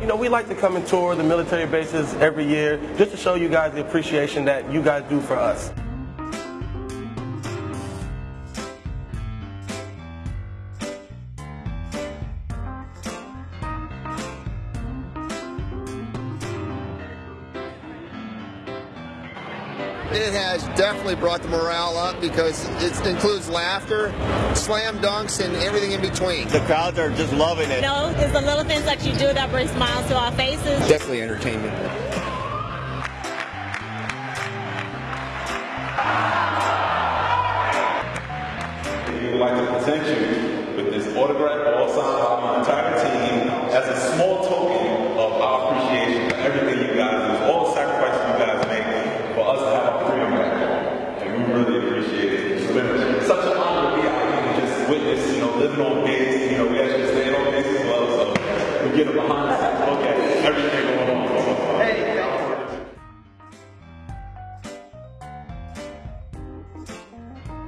You know, we like to come and tour the military bases every year just to show you guys the appreciation that you guys do for us. It has definitely brought the morale up because it includes laughter, slam dunks, and everything in between. The crowds are just loving it. You know, it's the little things that you do that bring smiles to our faces. Definitely entertainment. We would like to present you with this autograph all signed by my entire team as a small token of our appreciation for everything you guys do, all the sacrifices you guys make for us to have our freedom back. And we really appreciate it. It's been such an honor to be out here and witness, you know, living on base. You know, we actually stayed on base as well, so we get a behind the